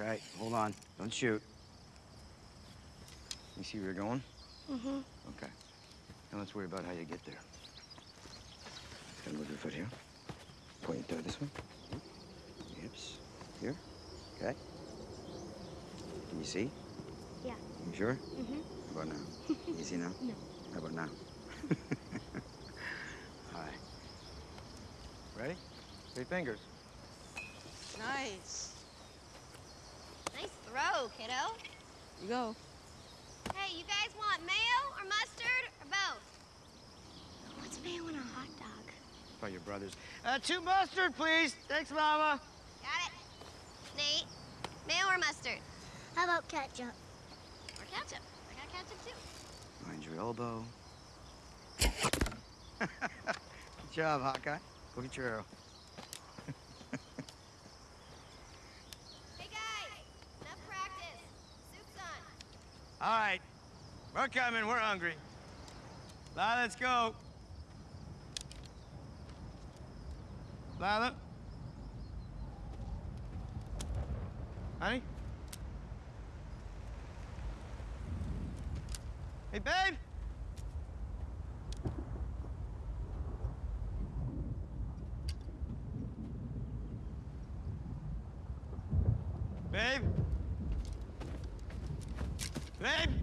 Okay, hold on. Don't shoot. You see where you're going? Mm-hmm. Okay. Now let's worry about how you get there. Gonna move your foot here. Point your toe this way. Hips. Here. Okay. Can you see? Yeah. You sure? Mm-hmm. How about now? you see now? No. How about now? All right. Ready? Three fingers. Nice. Nice throw, kiddo. You go. Hey, you guys want mayo or mustard or both? What's mayo in a hot dog? By your brothers. Uh, two mustard, please. Thanks, Mama. Got it. Nate, mayo or mustard? How about ketchup? Or ketchup? I got ketchup too. Mind your elbow. Good job, Hawkeye. Go get your arrow. Hey guys, enough practice. Soup's on. All right. We're coming. We're hungry. Lila, let's go. Lila? Honey? Hey, babe? Babe? Name?